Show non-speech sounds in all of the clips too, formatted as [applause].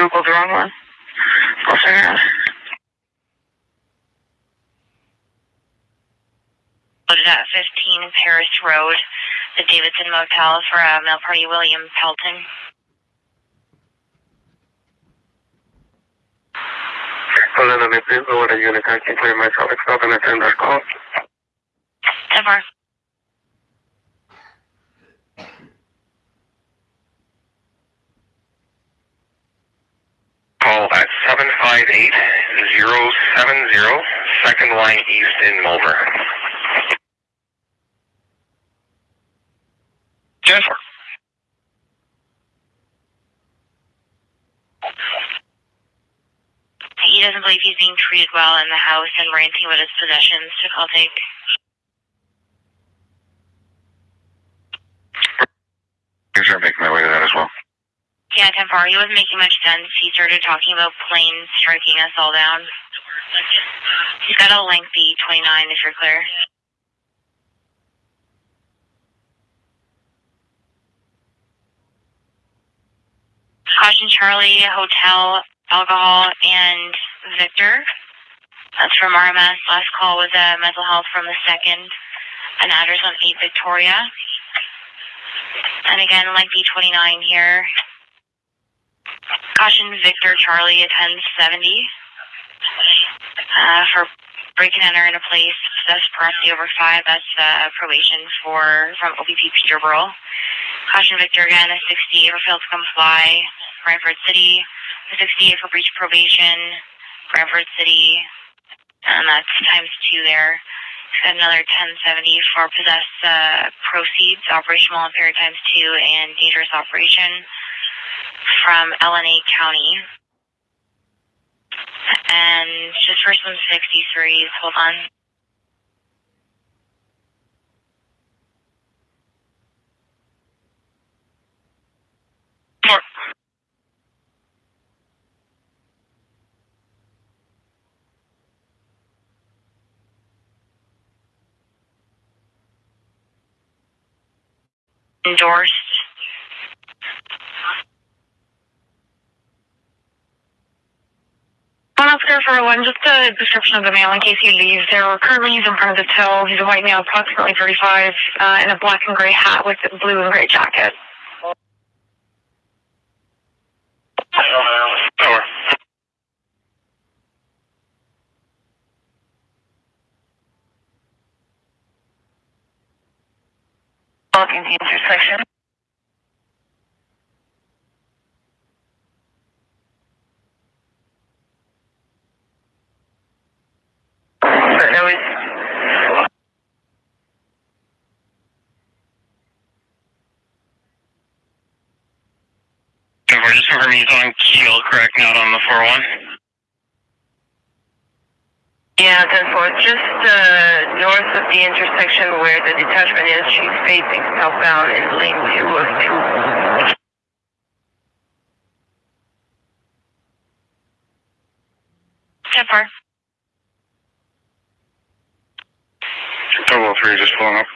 Googled the wrong one. Figure it out. Loaded at 15 Paris Road, the Davidson Motel for uh, a mail party William Pelton. Hold on, let me please go with a unit. I can clear myself. It's not an attendant call. 10 4. Call at 758-070, second line east in Mulver. 10 4. He doesn't believe he's being treated well in the house and ranting about his possessions to call take. Here's I'm making my way to that as well. Yeah, 10 4. He wasn't making much sense. He started talking about planes striking us all down. He's got a lengthy 29 if you're clear. Caution Charlie, hotel, alcohol, and Victor. That's from RMS. Last call was uh, mental health from the second. An address on 8 Victoria. And again, lengthy 29 here. Caution Victor Charlie attends 70 uh, for break and enter in a place possessed property over five. That's uh, probation for from OPP Peterborough. Caution Victor again, a 68 for failed to comply. Brantford City, a 68 for breach probation. Brantford City, and that's times two there. Another 1070 for possess uh, proceeds, operational impaired times two, and dangerous operation from LNA County. And just for some 63s, hold on. More. Endorsed. One Oscar for one, just a description of the male in case he leaves. There currently he's in front of the till. He's a white male, approximately 35, uh, in a black and gray hat with a blue and gray jacket. Over. Blocking the intersection. But no, it's We're just confirming he's on Keele, correct? Not on the 401. Yeah, 10 4. It's just uh, north of the intersection where the detachment is. She's facing southbound in lane 2 of 2. Ten four. Double three just pulling up.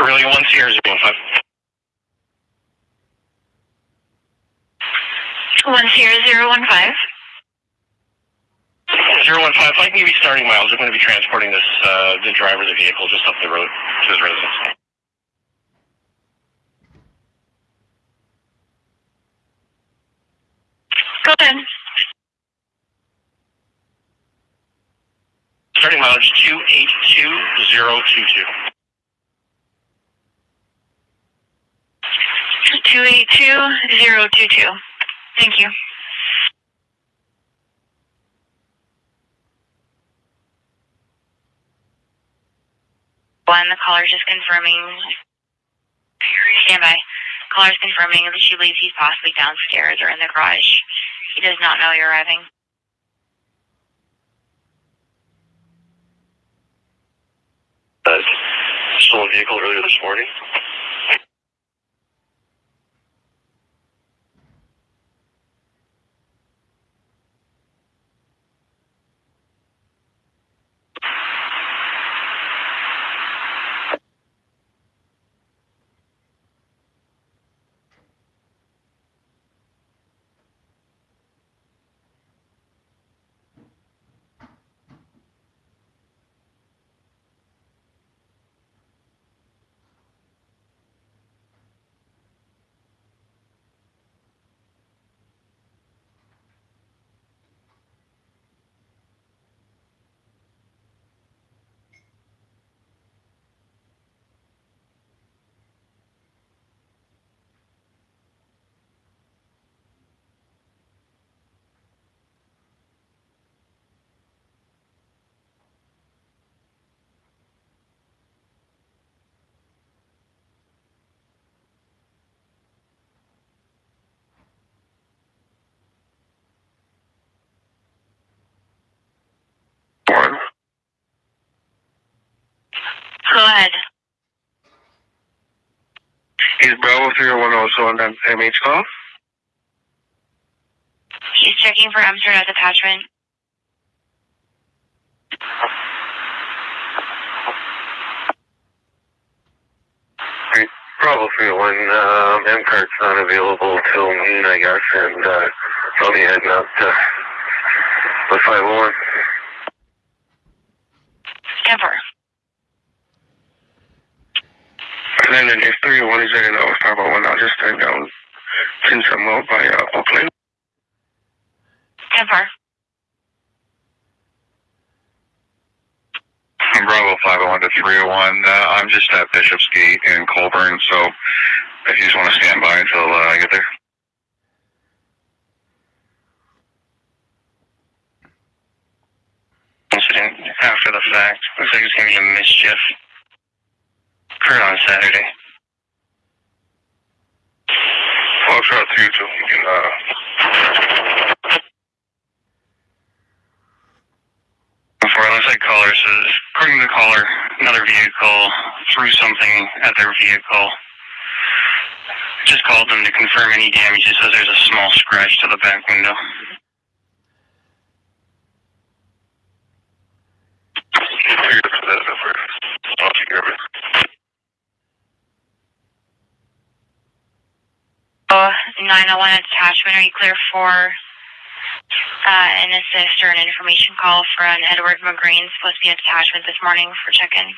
Really one zero zero one five. One zero zero one five. Zero one five. Like maybe starting miles. We're going to be transporting this uh, the driver of the vehicle just up the road to his residence. Go ahead. Starting mileage two eight two zero two two. Two eight two zero two two. Thank you. One, the caller's just confirming. Stand by. Caller's confirming that she believes he's possibly downstairs or in the garage. He does not know you're arriving. Uh, stolen vehicle earlier this morning. go. Is Bravo 301 also on that MH call? He's checking for M3 attachment. Right. Bravo 301, um, M card's not available till noon, I guess, and uh, probably heading up to the 501. Denver. And then if 301 is heading out with 501, I'll just turn down since I'm by uh, Oakland. Denver. Bravo 501 to 301. Uh, I'm just at Bishop's Gate in Colburn, so if you just want to stand by until uh, I get there. Incident after the fact. Looks like it's going to be a mischief. Occurred on Saturday. I'll try to you too. You can, uh, before like caller says, according to the caller, another vehicle threw something at their vehicle. Just called them to confirm any damages. Says there's a small scratch to the back window. Oh, 901 attachment. Are you clear for uh, an assist or an information call for an Edward McGreen supposed to be a detachment this morning for check-in?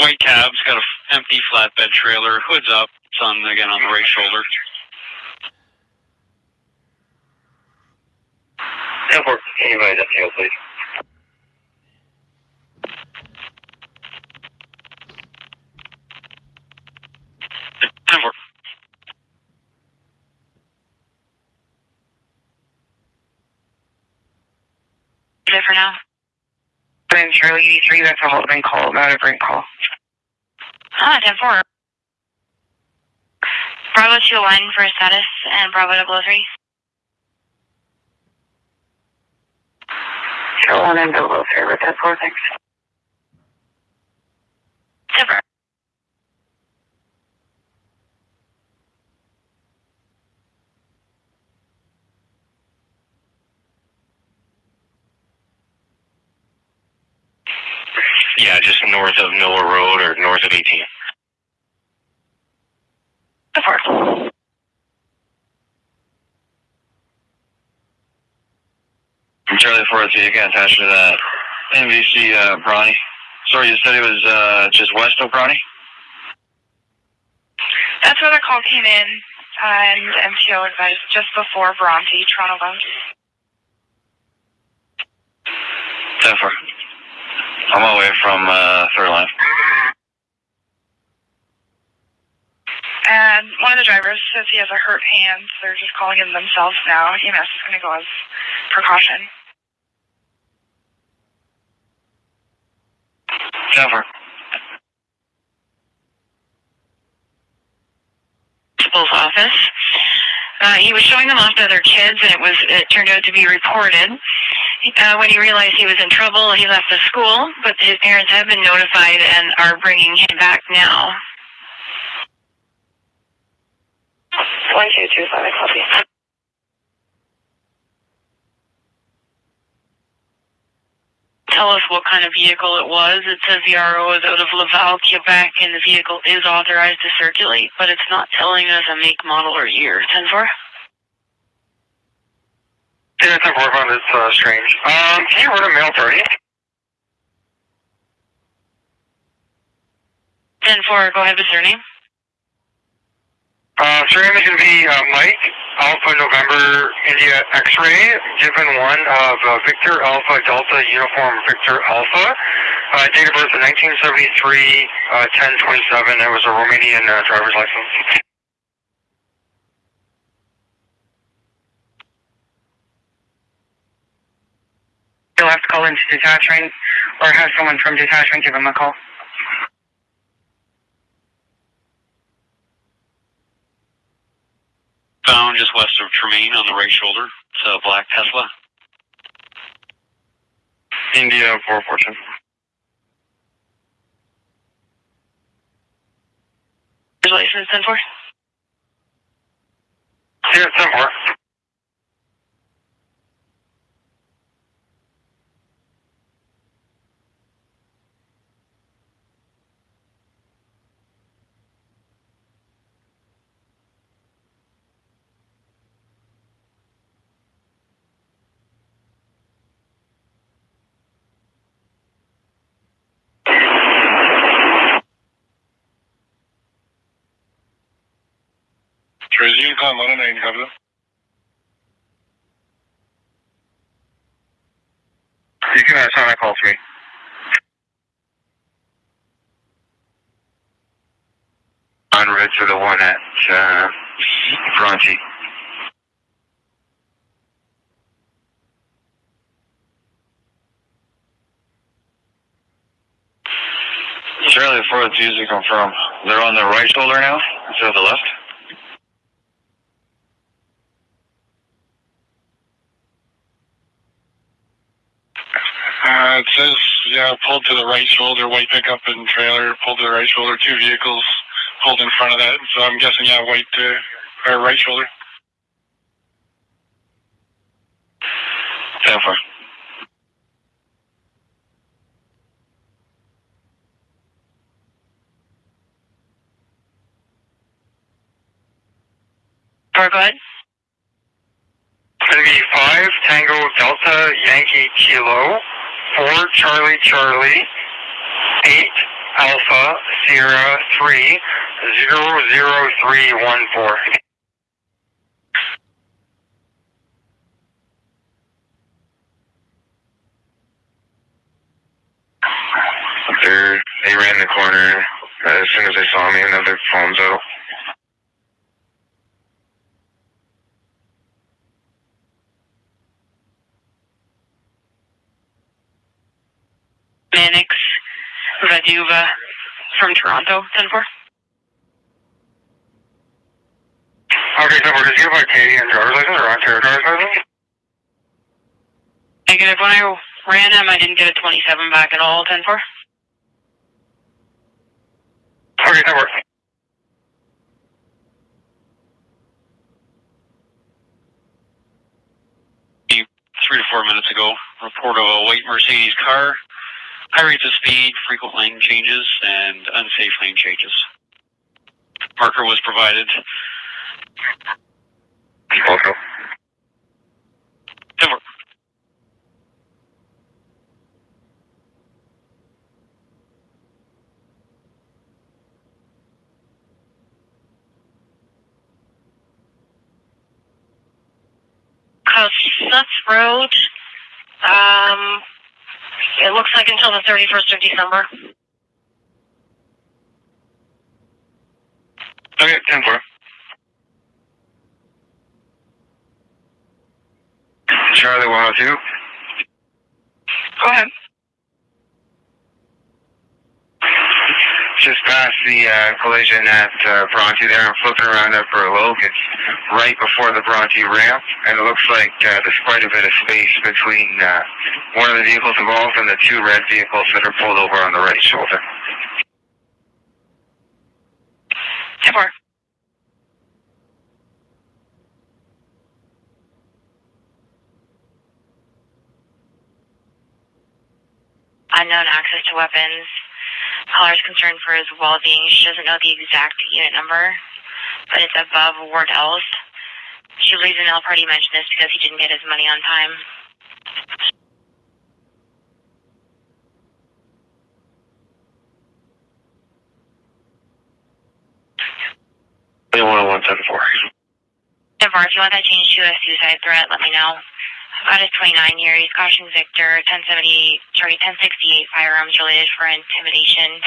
White cab's got a f- empty flatbed trailer, hood's up, it's on again on the right shoulder. Airport, can you write that here, please? Denver. It for now? Then Charlie 83, that's a holding call, not a brink call. Ah, 10-4. Bravo 201 for status and Bravo 003. Show one and double zero, that's four, thanks. Denver. Yeah, just north of Miller Road or north of 18. 10-4. Charlie 403, you can attach to that NVC uh, Bronte. Sorry, you said it was uh, just west of Bronte? That's where the call came in, and MTO advised just before Bronte, Toronto bound. 10 4. I'm away from uh, third line. And one of the drivers says he has a hurt hand. They're just calling in themselves now. EMS is going to go as precaution. 10 4. principal's office. Uh, he was showing them off to other kids, and it was it turned out to be reported. Uh, when he realized he was in trouble, he left the school, but his parents have been notified and are bringing him back now. One, two, two, five, copy. Tell us what kind of vehicle it was. It says the RO is out of Laval, Quebec, and the vehicle is authorized to circulate, but it's not telling us a make, model, or year. 10 4? Yeah, it's work on this uh, strange. Um, can you run a mail party? 10 4, go ahead with your name. Uh, surname is going to be uh, Mike Alpha November India X-ray, given one of uh, Victor Alpha Delta Uniform Victor Alpha. Uh, date of birth of 1973, uh, 1027. It was a Romanian uh, driver's license. You'll have to call into detachment or have someone from detachment give them a call. Found just west of Tremaine on the right shoulder. It's a black Tesla. India 442. Your license 10 4? Yeah, 10 4. Com 109 cover. You can assign a call me. On red to the one at uh, Bronte. Charlie 402 to confirm. They're on the right shoulder now instead of the left. Uh, it says, yeah, pulled to the right shoulder, white pickup and trailer, pulled to the right shoulder, two vehicles pulled in front of that. So I'm guessing, yeah, white, uh, or right shoulder. 10 4. Four, go ahead. It's going to be 5 Tango Delta Yankee Kilo, 4 Charlie Charlie, 8 Alpha Sierra 3, 00314. They're, they ran the corner as soon as they saw me and their phones out. Mannix Vaduva from Toronto, ten four. Okay, so does you have a Canadian driver's license or Ontario driver's license? Negative. When I ran him, I didn't get a twenty seven back at all. Ten four. Okay, that works. Three to four minutes ago, report of a white Mercedes car, high rates of speed, frequent lane changes, and unsafe lane changes. Marker was provided. Also. Ten four. Suts Road. Um, like until the thirty first of December. Okay, 10 4. Charlie 102. Go ahead. Just past the uh, collision at uh, Bronte there. I'm flipping around up for a look. It's right before the Bronte ramp, and it looks like uh, there's quite a bit of space between uh, one of the vehicles involved and the two red vehicles that are pulled over on the right shoulder. Ten four. Unknown access to weapons. Caller is concerned for his well-being. She doesn't know the exact unit number, but it's above Wardell's. She believes an L party mentioned this because he didn't get his money on time. They want a 174. Denver, if you want that changed to a suicide threat, let me know. About his 29 year, he's caution Victor 1070, sorry, 1068 firearms related for intimidation,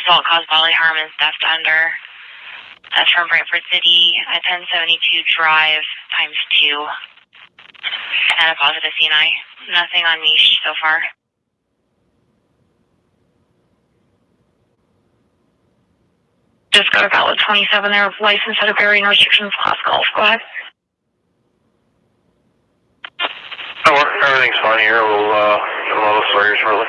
assault caused bodily harm, and theft under. That's from Brantford City uh, at 1072 Drive times two. And a positive CNI. Nothing on me so far. Just got a valid twenty seven there of license at a varying restrictions class golf. Go ahead. Oh, no, everything's fine here. We'll uh, get a little serious, really.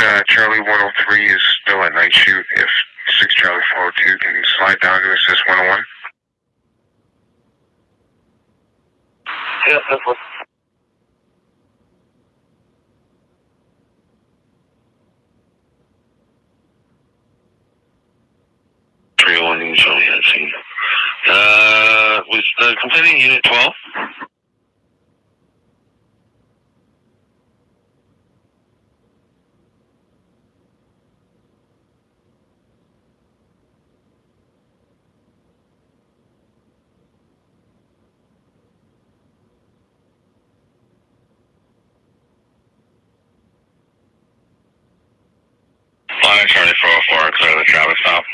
Uh, Charlie 103 is still at night shoot if 6 Charlie 402 can slide down to assist 101? Yep, yeah, that's oh one. Three one. Uh, was the uh, complaining unit 12? Connor, Charlie 404, clear the traffic stop.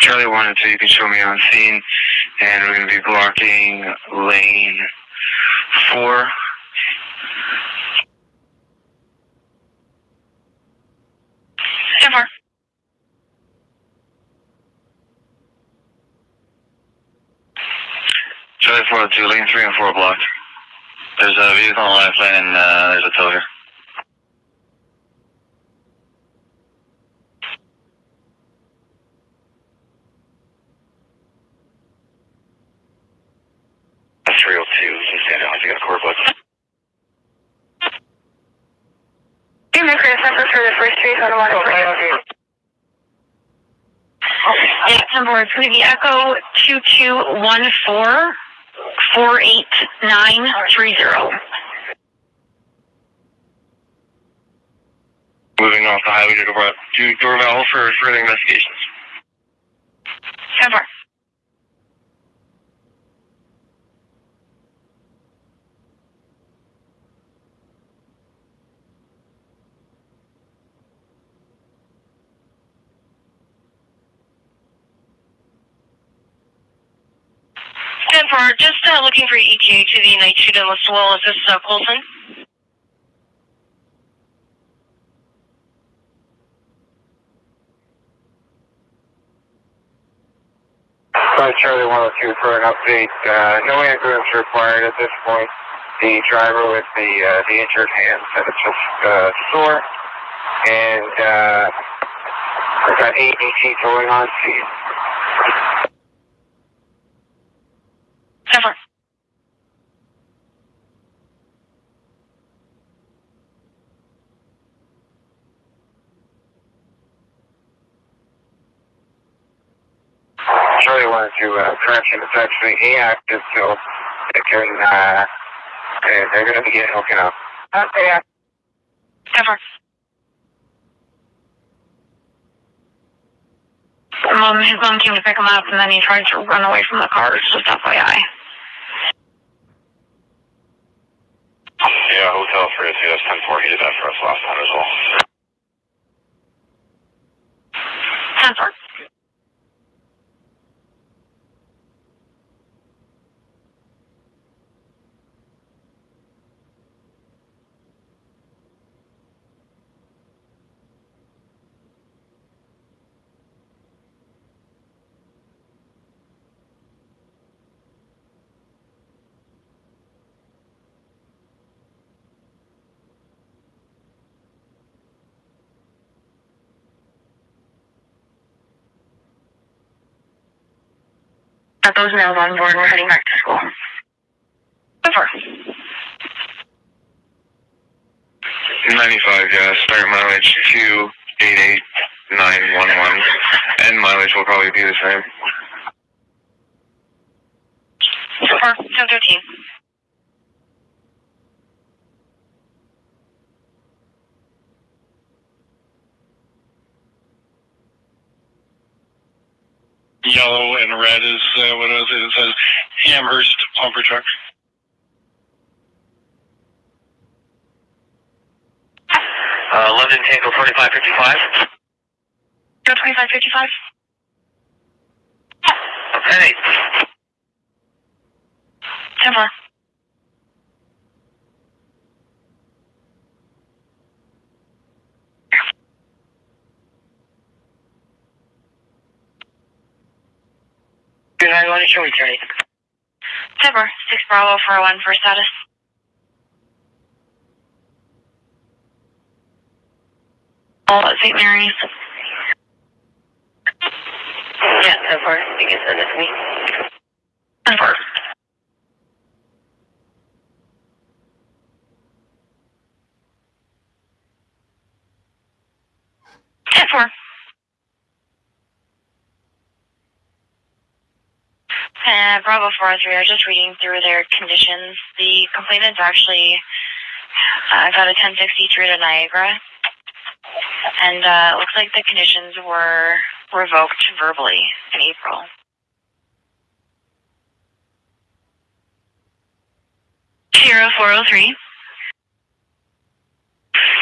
Charlie 1 and 2, you can show me on scene, and we're going to be blocking lane 4. 4, Julian, 3 and 4 blocked. There's a vehicle on the left lane and uh, there's a tow here. That's 302, stand down. Give me number for the first Echo 2214 four eight nine three zero. Moving off the highway to Doorbell for further investigations. Ten four, just uh, looking for ETA to the night shoot in Listowel. Is this uh, Colson? Sorry, Charlie 102 for an update. Uh, no ambulance required at this point. The driver with the uh, the injured hand said it's just uh, sore, and uh, we've got ADT going on four. Charlie 102, uh, correction, it's actually inactive, so it can, uh, they're going to begin hooking up. Okay, Ten four. Mom, his mom came to pick him up, and then he tried to run away from the cars. Just FYI. Yeah, Hotel 302, that's 10-4. He did that for us last time as well. 10-4. Got those nails on board and we're heading back to school. Good 95, yeah. Start mileage 288911. End mileage will probably be the same. Super, 1013. yellow and red is uh, what is it? It says Amherst Pumper Truck. Uh, London Tango 2555. Go 2555. Okay. 10. 911, show attorney. Timber, 6 Bravo 401 for status. Oh, All at St. Mary's. Yeah, so far, you can send it to me. Of course. Bravo 403, I was just reading through their conditions. The complainant's actually uh, got a ten sixty 1063 to Niagara. And uh, it looks like the conditions were revoked verbally in April. Zero four oh three.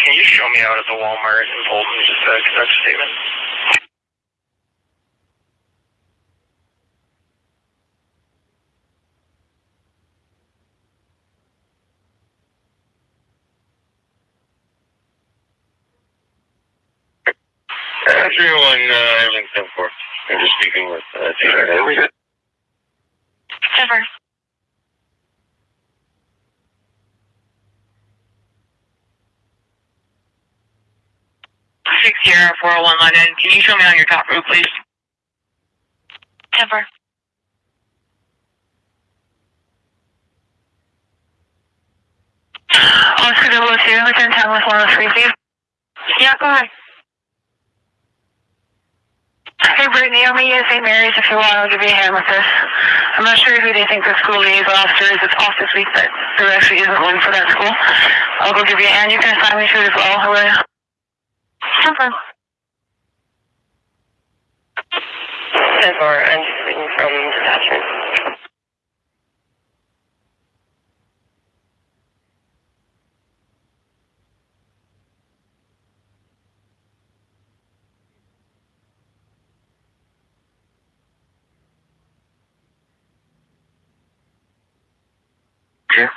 Can you show me out at the Walmart in Bolton, just a statement? 10 4. I'm just speaking with uh, Six Sierra four hundred one London. Can you show me on your top route, please? Ever. Oscar two. return time with one oh three, please. Yeah, go ahead. Hey Brittany, I'll meet you at St. Mary's if you want. I'll give you a hand with this. I'm not sure who they think the school liaison officer is. It's off this week, but there actually isn't one for that school. I'll go give you a hand. You can assign me to it as well. How about it? No problem. So far, I'm just waiting from detachment. Okay.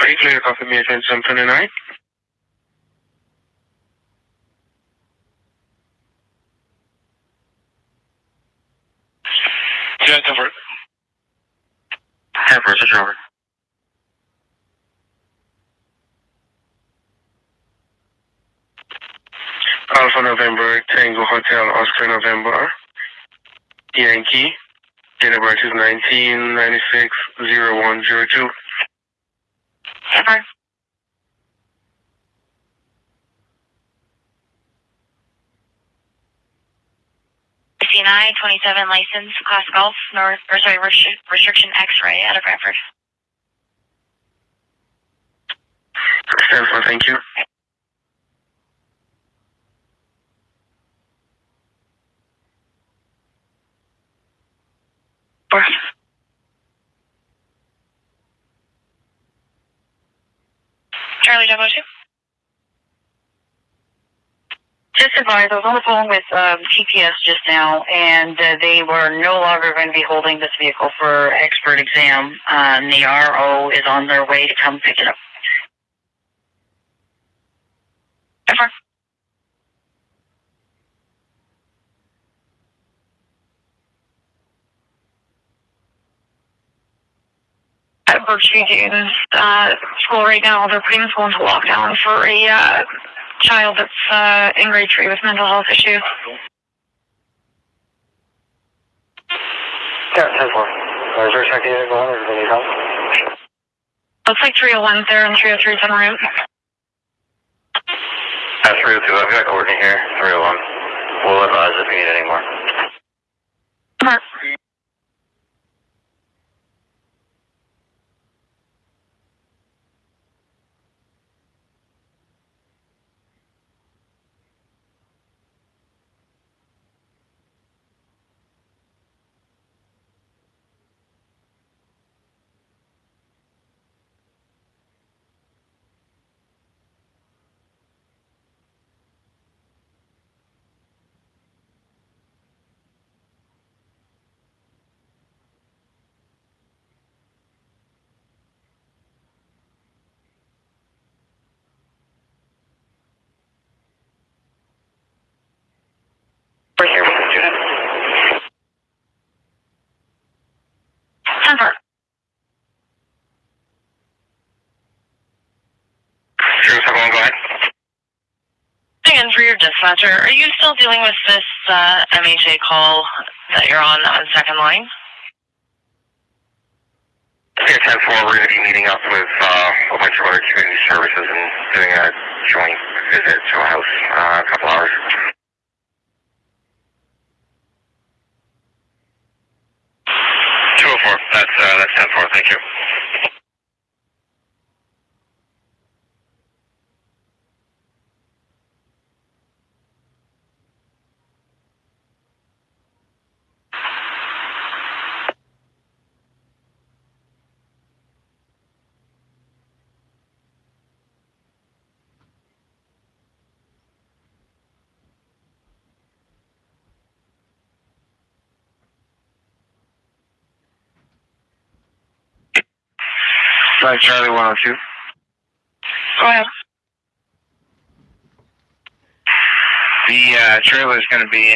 Are you clear confirmation 729? Yeah, Denver. Have for switch over. Alpha November, Tango Hotel, Oscar November, Yankee, date of birth is 1996 0102. Timber, CNI 27 license, class golf, north, or sorry, restri- restriction X-ray out of Brantford. Thank you. Charlie Double Two. Just advise, I was on the phone with um, TPS just now, and uh, they were no longer going to be holding this vehicle for expert exam. Um, the RO is on their way to come pick it up. Timber, At Berkshire Dunes uh, school right now, they're putting the school into lockdown for a uh, child that's uh, in grade three with mental health issues. Yeah, 10 4. Is there a second unit going, or do they need help? Looks like 301 there and 303 is en route. Uh, 302, I've got Courtney here, 301. We'll advise if we need any more. Mark. Dispatcher, are you still dealing with this uh, MHA call that you're on on second line? Yeah, 10-4, we're going to be meeting up with uh, a bunch of other community services and doing a joint visit to a house uh, a couple hours. Two oh four. That's uh, that's ten four. Thank you. Five Charlie 102. Go ahead. The uh, trailer is going to be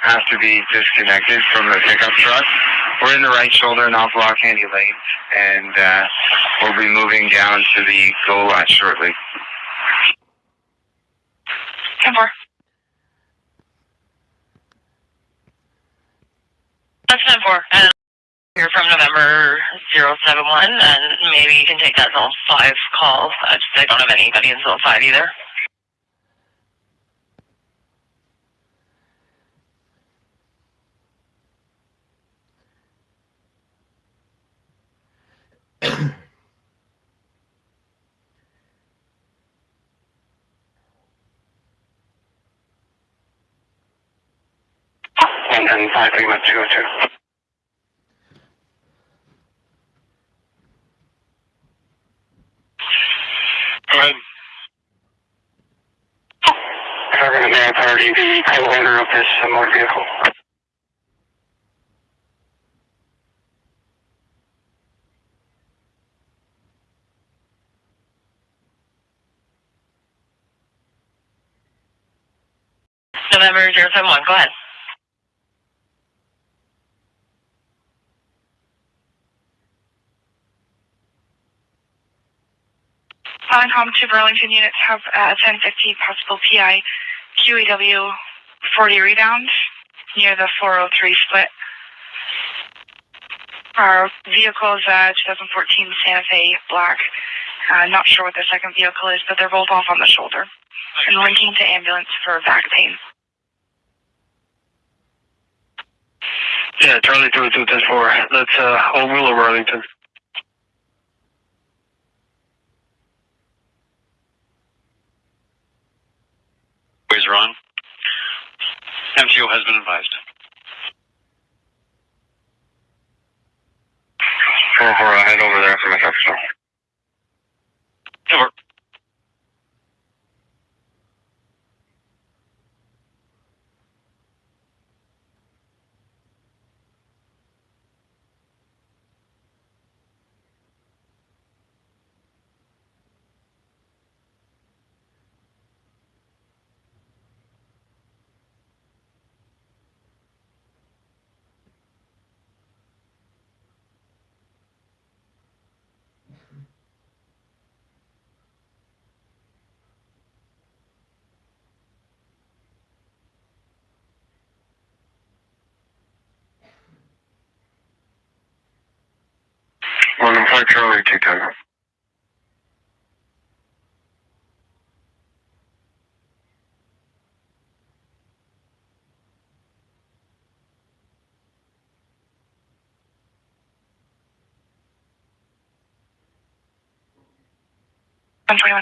have to be disconnected from the pickup truck. We're in the right shoulder, not blocking any lanes, and uh, we'll be moving down to the goal lot shortly. Ten four. That's 10 4. And you're from November 071, and maybe you can take that zone 5 call. I just I don't have anybody in zone 5 either. [coughs] Three one two oh two. Go ahead. Department of Mayor Authority, I will owner of this motor vehicle. November 071, go ahead. Telecom to Burlington units have uh, 1050 possible PI QEW 40 rebound near the 403 split. Our vehicle is a 2014 Santa Fe black. Uh, not sure what the second vehicle is, but they're both off on the shoulder and linking to ambulance for back pain. Yeah, Charlie 202 10 4. That's uh, Muller, Burlington. Ways are on. MTO has been advised. Four, I'll head over there for my so. Over. Charlie. One twenty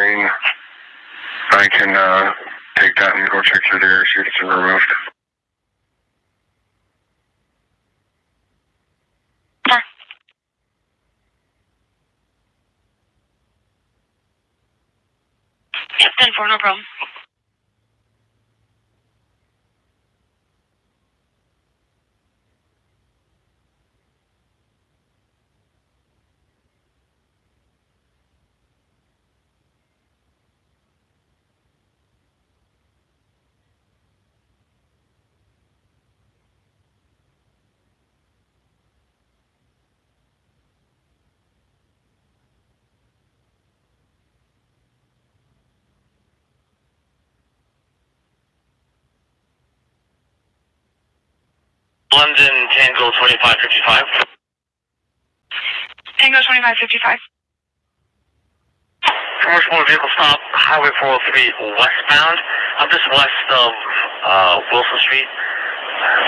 Screen, I can uh, take that and go check through there, see if it's removed. 10 4, no problem. London Tango 2555. Tango 2555. Commercial motor vehicle stop, Highway 403 westbound. I'm just west of uh, Wilson Street,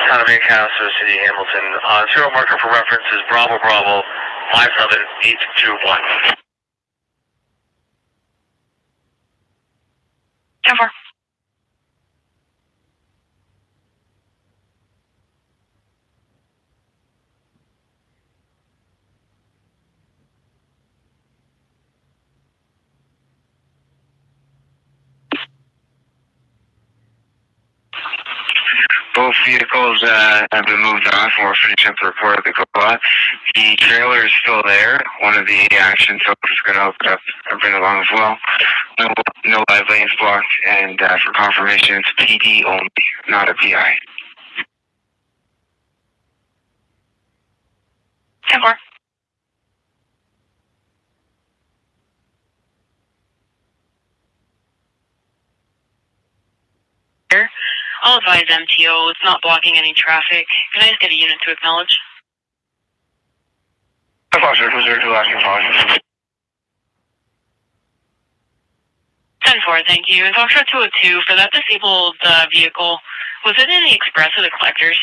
town of Ancaster, City of Hamilton. Uh, serial marker for reference is Bravo Bravo 57821. 10 4. Both vehicles uh, have been moved and we're finishing the report of the co-op. The trailer is still there. One of the action folks is going to open up and bring it along as well. No, no live lanes blocked, and uh, for confirmation, it's PD only, not a PI. 10 4. I'll advise MTO. It's not blocking any traffic. Can I just get a unit to acknowledge? Foster, Reserve to last response. 10 4, thank you. And Foxtrot 202, for that disabled uh, vehicle, was it in the express or the collectors?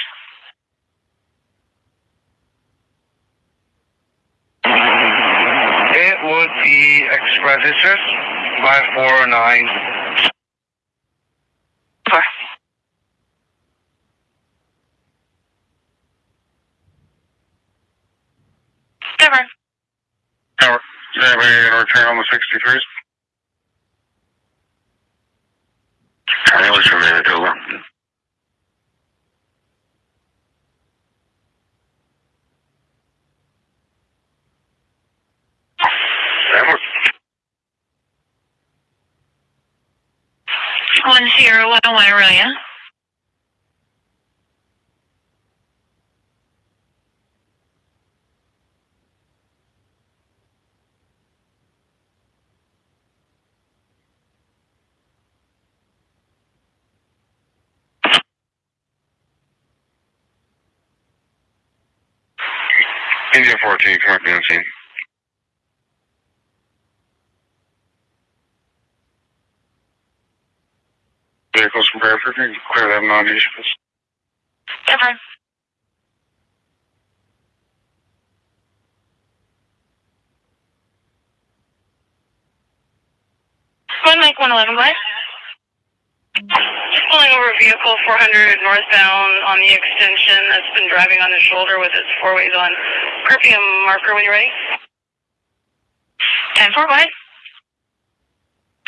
It would be express interest by 409. 4. Never. Going to return on the 63s? Trailers from Manitoba. One zero one one Aurelia. India 14, come up on scene. Vehicles from Bradford, you can clear them non-issues. Never. One Mike one what? Just pulling over a vehicle 400 northbound on the extension that's been driving on the shoulder with its four ways on. Perfume marker when you're ready. Ten four what?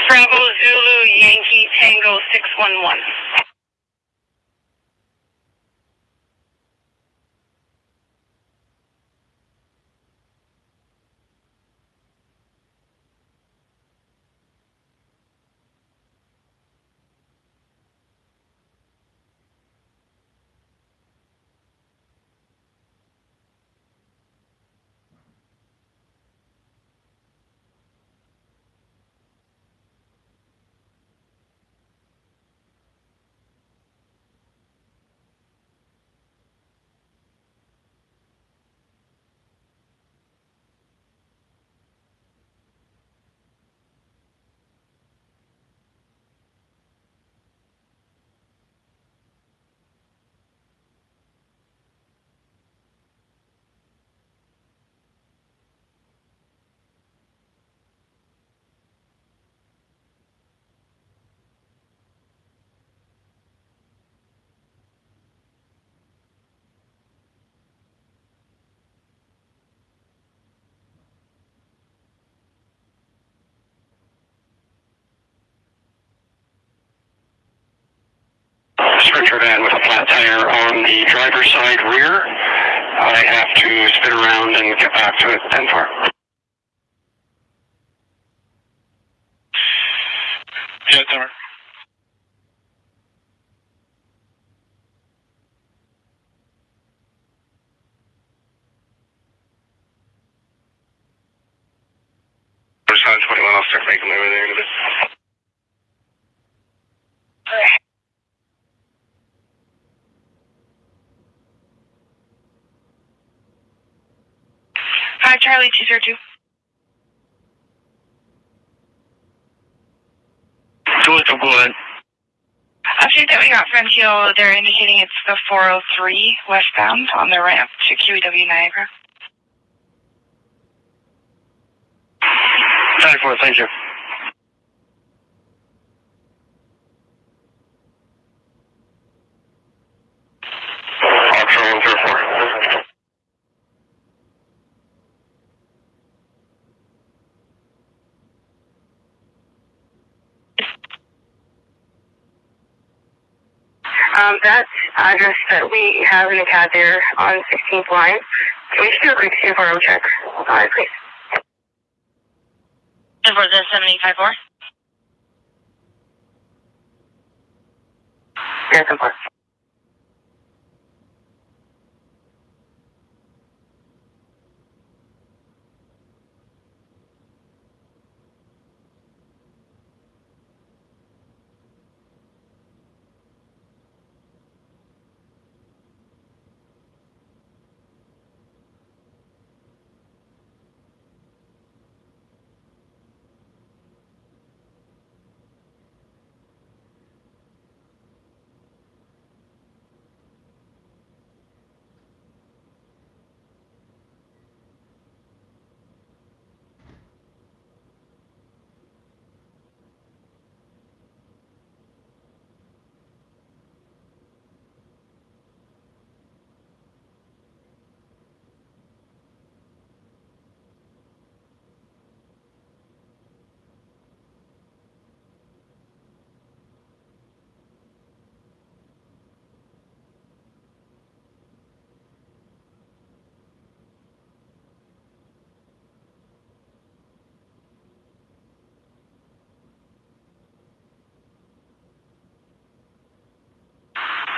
Bravo Zulu Yankee Tango 611. Van with a flat tire on the driver's side rear. I have to spin around and get back to it 10 4. Yeah. First on 21, I'll start making my way there in a bit. Hi, 202. Two is go ahead. Update that we got from Teal, they're indicating it's the 403 westbound on the ramp to QEW Niagara. 10 4, thank you. Foxtrot 104. Um, that address that we have in the CAD there on 16th line, can we just do a quick C4O check? Uh, please. And for the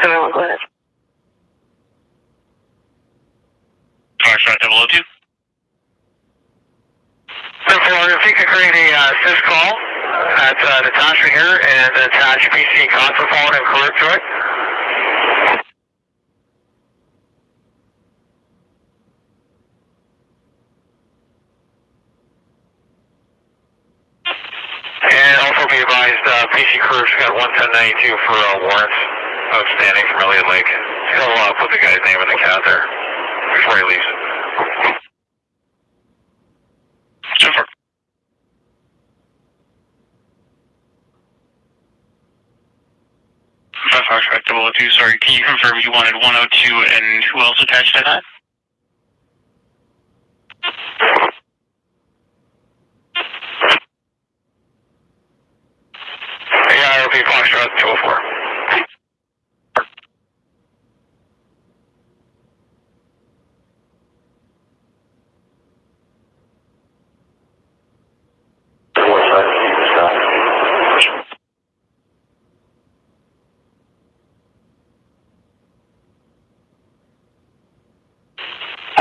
Everyone, go ahead. Foxtrot 002. So for if you could create a uh, sys call at uh, detachment here and attach PC console phone and correct to it. And also be advised, uh, PC Crew's got 11092 for uh, warrants outstanding from Elliott Lake. He'll uh, put the guy's name in the CAD there before he leaves. Super. 002, sorry, can you confirm you wanted 102 and who else attached to that? Yeah, it'll be Foxtrot 204.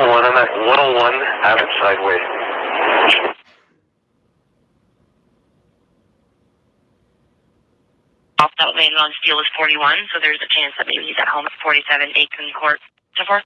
One, I'm at 101 Avonside Way. Off that lane on steel is 41, so there's a chance that maybe he's at home at 47 Aiken Court. So forth.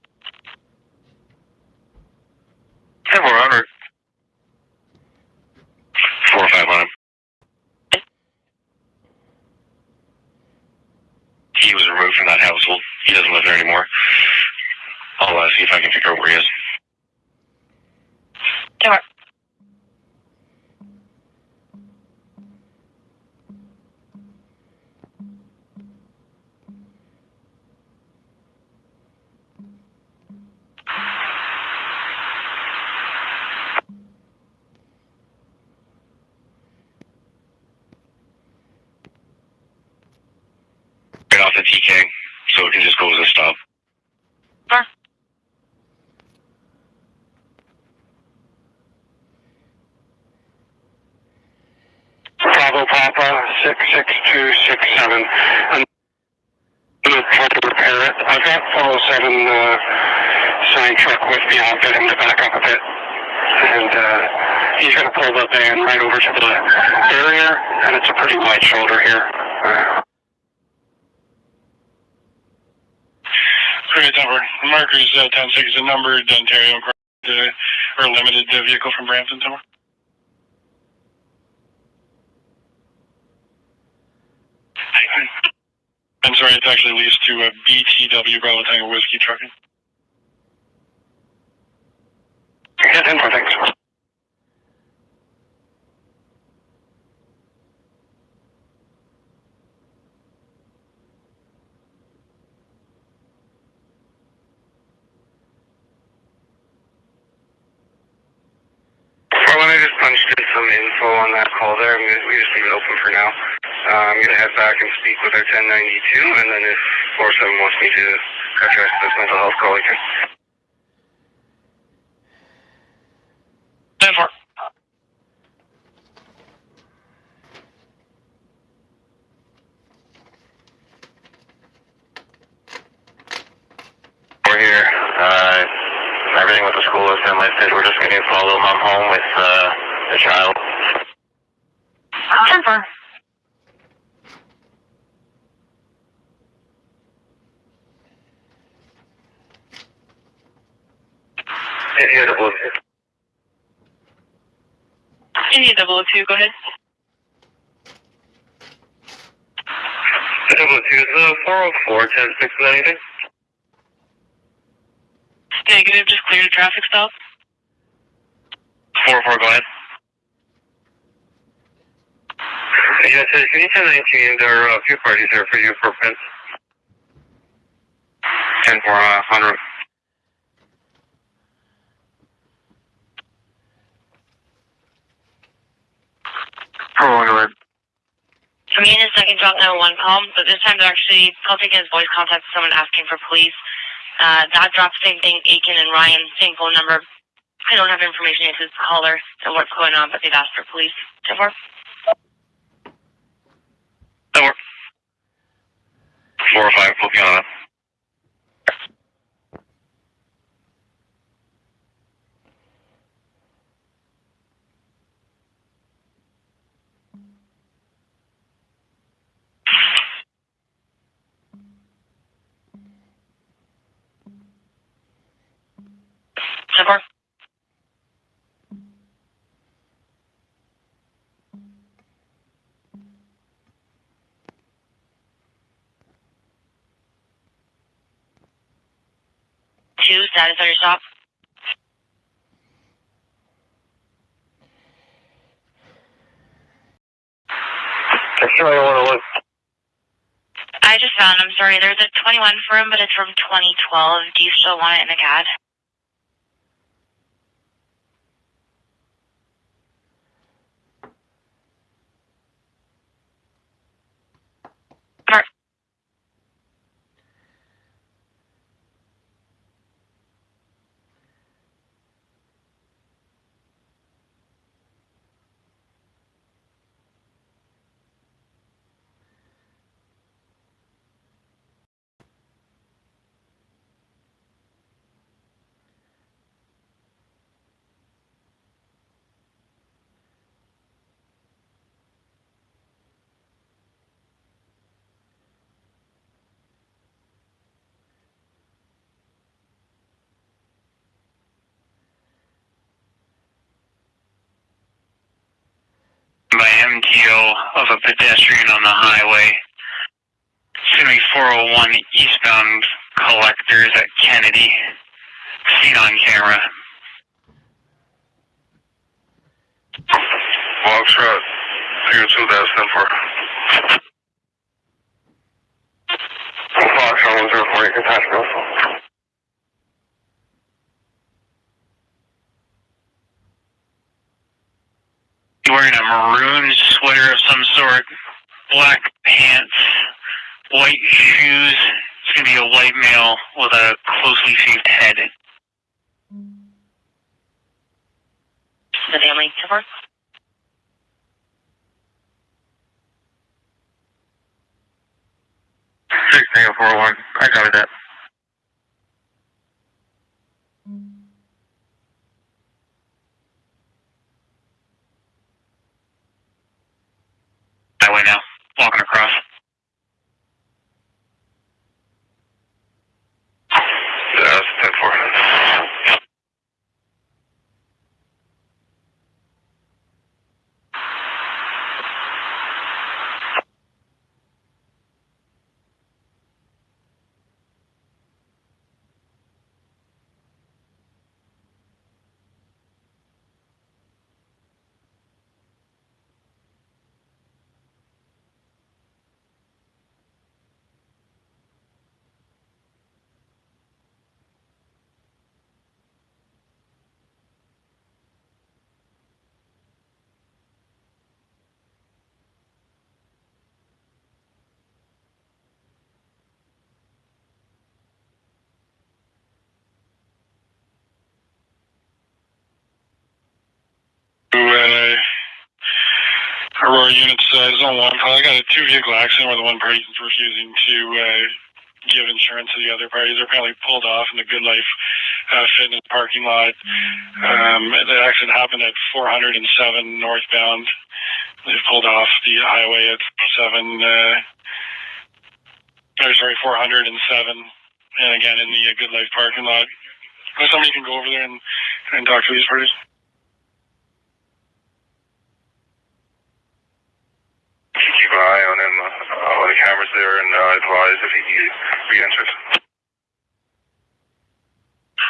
so it can just go as a stop. 10-6 is a numbered Ontario to, or limited to vehicle from Brampton somewhere? I'm sorry, it's actually leased to uh, a BTW Bravo Whiskey Trucking. Yeah, 10 for, thanks. 1092, and then if 47 wants me to address this mental health call, we can. 10 4. We're here. Uh, everything with the school has been listed. We're just going to follow mom home with uh, the child. Ten four. Yeah, double. Double two, go ahead. Double two, is the 404 10 6 anything? Negative, just clear the traffic stop. 4-4, go ahead. Yeah, so can you 1019? There are a few parties here for you for Prince. 10 4, uh, 100. Four, ahead. For me in a second drop now one call, but this time they're actually call taking his voice contact with someone asking for police. Uh, that drop, same thing, Aiken and Ryan, same phone number. I don't have information yet to the caller and what's going on, but they've asked for police. So far. That. 4 or 5, flipping on it. So. Two, your stop. I sure I want to look. I just found, I'm sorry, there's a 21 for him, but it's from 2012. Do you still want it in the CAD? Mark. MTO of a pedestrian on the highway. Assuming 401 eastbound collectors at Kennedy. Seen on camera. Foxtrot, figure two that's ten for. Foxtrot one zero four, you can pass me also. Wearing a maroon black pants, white shoes. It's going to be a white male with a closely shaved head. The family cover? Six nine oh, four one. I got that. Highway now. Walking across. Yeah, that's 10 4. Who had a Aurora units uh, zone one. I got a two vehicle accident where the one party is refusing to uh, give insurance to the other parties. They're apparently pulled off in the Good Life uh, Fitness parking lot. Um, the accident happened at 407 northbound. They pulled off the highway at 7, uh, or sorry, 407, and again in the uh, Good Life parking lot. If somebody can go over there and, and talk to these parties. Keep an eye on him, uh, the cameras there, and uh, advise if he re-enters.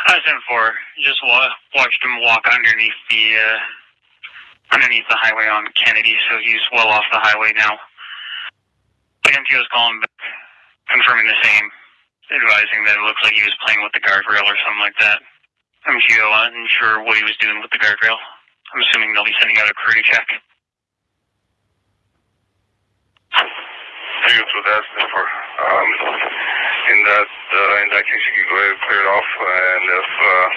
I in for just wa- watched him walk underneath the uh, underneath the highway on Kennedy, so he's well off the highway now. MT was calling back, confirming the same, advising that it looks like he was playing with the guardrail or something like that. MTO wasn't sure what he was doing with the guardrail. I'm assuming they'll be sending out a crew to check. Think that's what for. Um, in that, uh, in that case, you could go ahead and clear it off, and if, uh,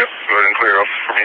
yep, go ahead and clear it off for me.